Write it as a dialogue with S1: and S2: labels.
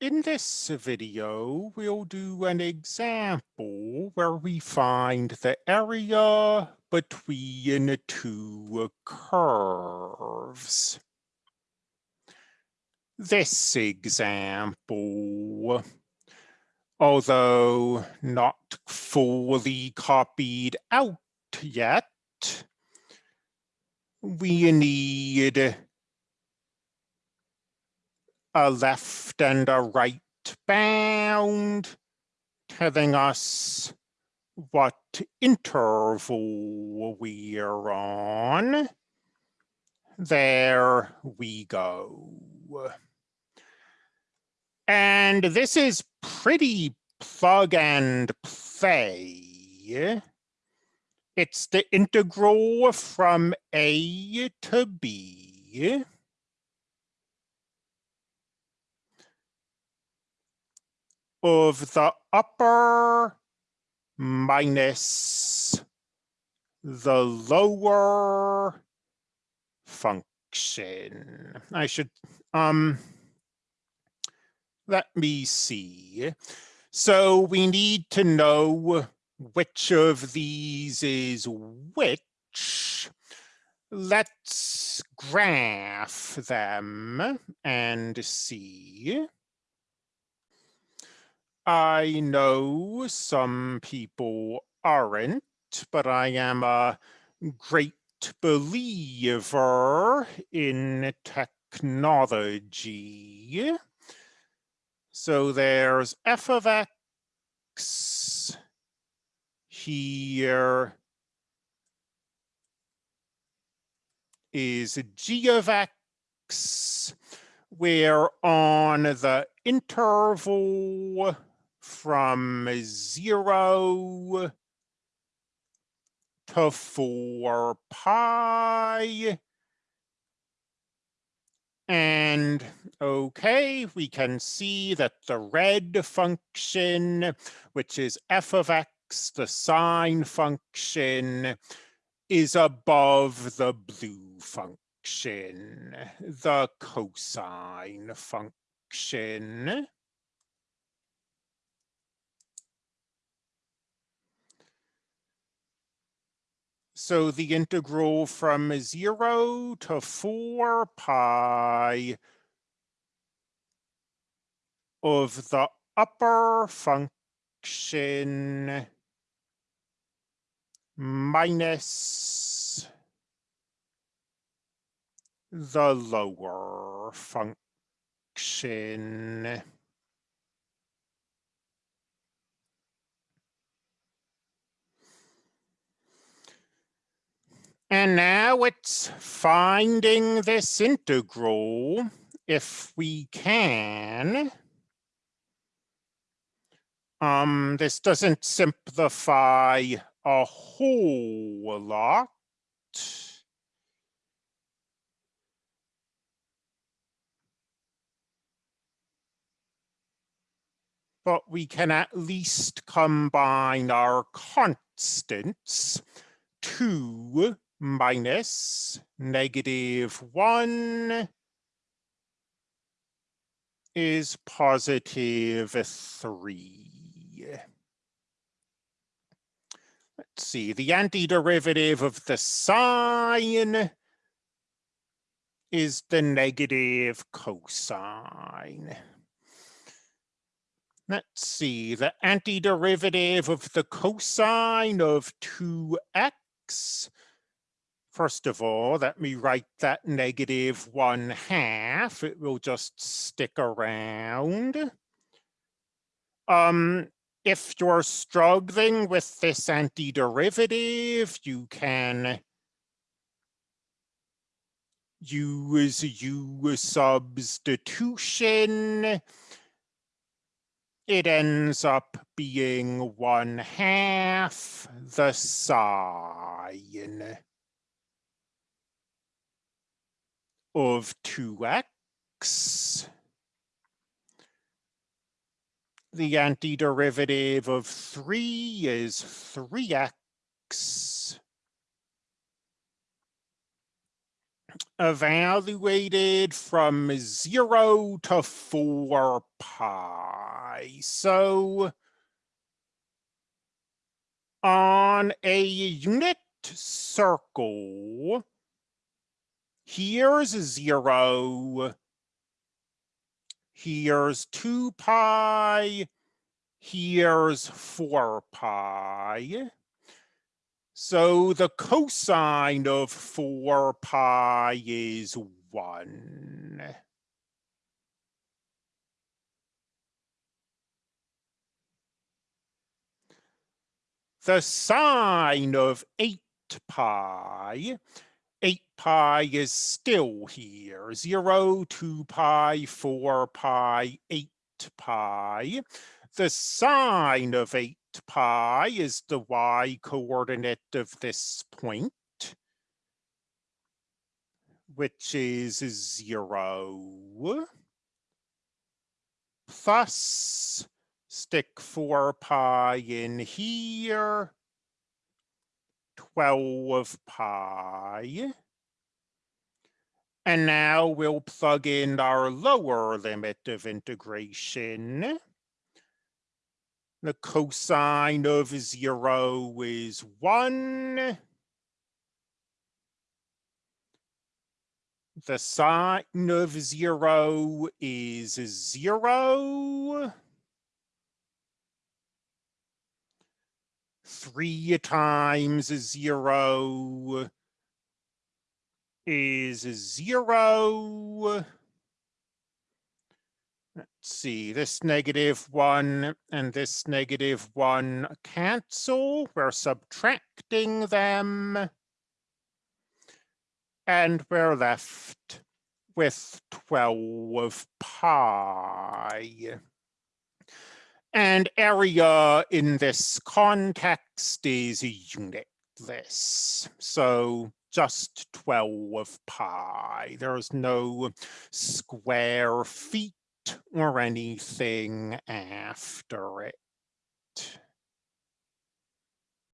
S1: in this video, we'll do an example where we find the area between two curves. This example, although not fully copied out yet, we need a left and a right bound telling us what interval we're on. There we go. And this is pretty plug and play. It's the integral from A to B. of the upper minus the lower function. I should, um, let me see. So we need to know which of these is which. Let's graph them and see. I know some people aren't, but I am a great believer in technology. So there's f of x here. Is g of x, where on the interval from zero to four pi. And okay, we can see that the red function, which is f of x, the sine function, is above the blue function, the cosine function. So the integral from zero to four pi of the upper function minus the lower function. And now it's finding this integral, if we can. Um, this doesn't simplify a whole lot. But we can at least combine our constants to minus negative one is positive three. Let's see, the antiderivative of the sine is the negative cosine. Let's see, the antiderivative of the cosine of 2x First of all, let me write that negative one half. It will just stick around. Um, if you're struggling with this antiderivative, you can use u substitution. It ends up being one half the sine of 2x. The antiderivative of 3 is 3x. evaluated from zero to four pi. So on a unit circle, here's zero, here's two pi, here's four pi. So the cosine of 4 pi is 1. The sine of 8 pi, 8 pi is still here, 0, 2 pi, 4 pi, 8 pi. The sine of 8 pi is the y coordinate of this point, which is zero, plus stick four pi in here, 12 pi. And now we'll plug in our lower limit of integration. The cosine of zero is one. The sine of zero is zero. Three times zero is zero. Let's see, this negative one and this negative one cancel. We're subtracting them. And we're left with 12 pi. And area in this context is unitless. So just 12 pi. There's no square feet or anything after it.